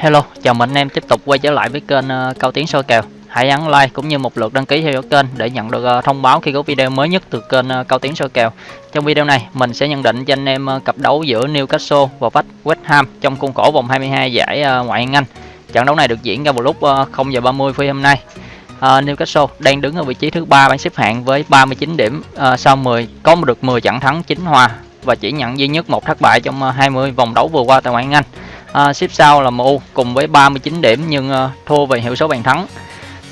Hello, chào mừng anh em tiếp tục quay trở lại với kênh uh, Cao Tiến soi kèo. Hãy ấn like cũng như một lượt đăng ký theo dõi kênh để nhận được uh, thông báo khi có video mới nhất từ kênh uh, Cao Tiến soi kèo. Trong video này, mình sẽ nhận định cho anh em cặp đấu giữa Newcastle và West Ham trong khuôn khổ vòng 22 giải ngoại hạng Anh. Trận đấu này được diễn ra vào lúc 0 giờ 30 phút hôm nay. Newcastle đang đứng ở vị trí thứ ba bảng xếp hạng với 39 điểm sau 10 có được 10 trận thắng 9 hòa và chỉ nhận duy nhất một thất bại trong 20 vòng đấu vừa qua tại ngoại hạng Anh à, xếp sau là MU cùng với 39 điểm nhưng à, thua về hiệu số bàn thắng.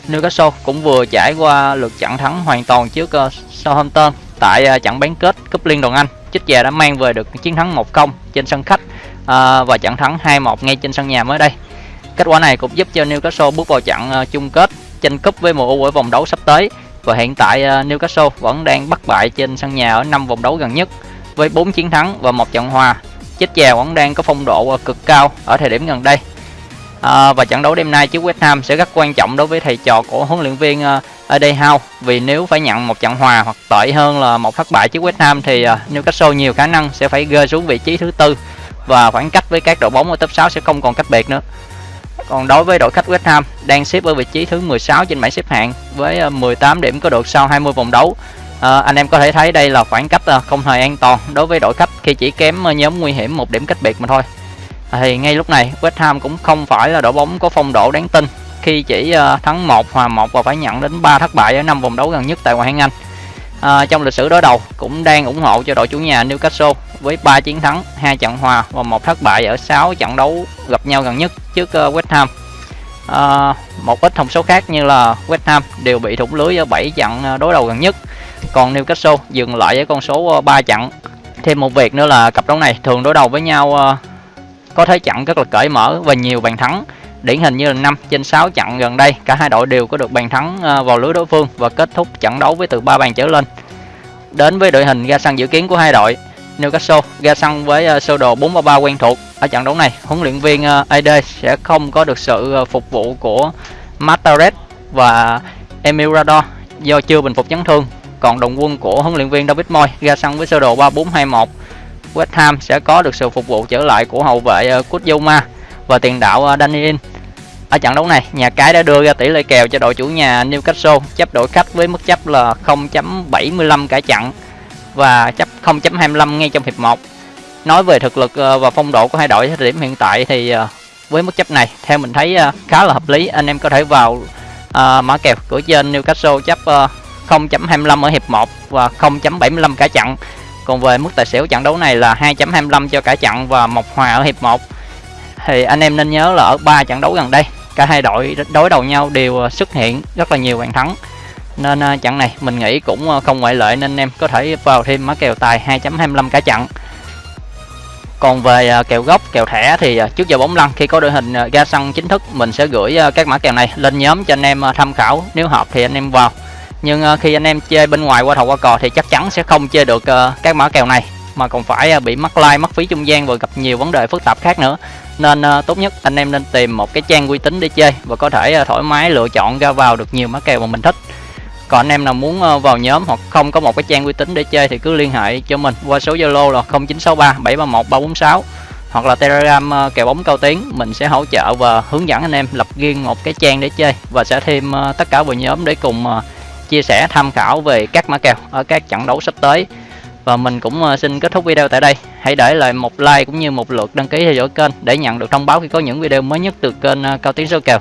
Newcastle cũng vừa trải qua lượt trận thắng hoàn toàn trước uh, Southampton tại uh, trận bán kết cúp liên đoàn Anh. Chích già đã mang về được chiến thắng 1-0 trên sân khách uh, và trận thắng 2-1 ngay trên sân nhà mới đây. Kết quả này cũng giúp cho Newcastle bước vào trận uh, chung kết tranh cúp với MU ở vòng đấu sắp tới. Và hiện tại uh, Newcastle vẫn đang bắt bại trên sân nhà ở 5 vòng đấu gần nhất với 4 chiến thắng và một trận hòa chết già vẫn đang có phong độ ờ, cực cao ở thời điểm gần đây. À, và trận đấu đêm nay trước West Ham sẽ rất quan trọng đối với thầy trò của huấn luyện viên ờ, uh, Eddie Howe. Vì nếu phải nhận một trận hòa hoặc tệ hơn là một thất bại trước West Ham thì uh, Newcastle nhiều khả năng sẽ phải rơi xuống vị trí thứ tư. Và khoảng cách với các đội bóng ở top 6 sẽ không còn cách biệt nữa. Còn đối với đội khách West Ham đang xếp ở vị trí thứ 16 trên bảng xếp hạng với 18 điểm có được sau 20 vòng đấu à, anh em có thể thấy đây là khoảng cách ờ, không hề an toàn đối với đội khách khi chỉ kém ờ, nhóm nguy hiểm một điểm cách biệt mà thôi. À, thì ngay lúc này West Ham cũng không phải là đội bóng có phong độ đáng tin. Khi chỉ thắng một hòa một và phải nhận đến 3 thất bại ở năm vòng đấu gần nhất tại ngoại hạng Anh. À, trong lịch sử đối đầu cũng đang ủng hộ cho đội chủ nhà Newcastle với 3 chiến thắng hai trận hòa và một thất bại ở 6 trận đấu gặp nhau gần nhất trước West Ham. À, một ít thông số khác như là West Ham đều bị thủng lưới ở 7 trận đối đầu gần nhất còn Newcastle dừng lại với con số ờ, 3 chặn. trận thêm một việc nữa là cặp đấu này thường đối đầu với nhau ờ, có thế trận rất là cởi mở và nhiều bàn thắng. Điển hình như là 5 trên 6 trận gần đây, cả hai đội đều có được bàn thắng ờ, vào lưới đối phương và kết thúc trận đấu với từ 3 bàn trở lên. Đến với đội hình ra sân dự kiến của hai đội, Newcastle ra sân với sơ đồ 4-3-3 quen thuộc. Ở trận đấu này, huấn luyện viên AD sẽ không có được sự phục vụ của Matares và Emirador do chưa bình phục chấn thương còn đồng quân của huấn luyện viên David Moyes ra sân với sơ đồ 3421 West Ham sẽ có được sự phục vụ trở lại của hậu vệ uh, và tiền đạo Daniel. Danny ở trận đấu này nhà cái đã đưa ra tỷ lệ kèo cho đội chủ nhà Newcastle chấp đội khách với mức chấp là 0.75 cả trận và chấp 0.25 ngay trong hiệp 1 nói về thực lực ờ, và phong độ của hai đội thời điểm hiện tại thì với mức chấp này theo mình thấy khá là hợp lý. Anh em có thể vào mã kèo của trên Newcastle chấp 0.25 ở hiệp 1 và 0.75 cả trận. Còn về mức tài xỉu trận đấu này là 2.25 cho cả trận và một hòa ở hiệp 1. Thì anh em nên nhớ là ở ba trận đấu gần đây, cả hai đội đối đầu nhau đều ờ, xuất hiện rất là nhiều bàn thắng. Nên ờ, trận này mình nghĩ cũng ờ, không ngoại lệ nên anh em có thể vào thêm mã kèo tài 2.25 cả trận. Còn về kèo gốc, kèo thẻ thì trước giờ bóng lăn khi có đội hình ra sân chính thức mình sẽ gửi các mã kèo này lên nhóm cho anh em tham khảo. Nếu hợp thì anh em vào nhưng uh, khi anh em chơi bên ngoài qua thầu qua cò thì chắc chắn sẽ không chơi được uh, các mã kèo này mà còn phải uh, bị mắc like mất phí trung gian và gặp nhiều vấn đề phức tạp khác nữa. Nên uh, tốt nhất anh em nên tìm một cái trang uy tín để chơi và có thể uh, thoải mái lựa chọn ra vào được nhiều mã kèo mà mình thích. Còn anh em nào muốn uh, vào nhóm hoặc không có một cái trang uy tín để chơi thì cứ liên hệ cho mình qua số zalo là 0963 731 346 hoặc là telegram uh, kèo bóng cao tiếng mình sẽ hỗ trợ và hướng dẫn anh em lập riêng một cái trang để chơi và sẽ thêm uh, tất cả vào nhóm để cùng uh, chia sẻ, tham khảo về các mã kèo ở các trận đấu sắp tới. Và mình cũng ờ, xin kết thúc video tại đây. Hãy để lại một like cũng như một lượt đăng ký theo dõi kênh để nhận được thông báo khi có những video mới nhất từ kênh ờ, cao tiến số kèo.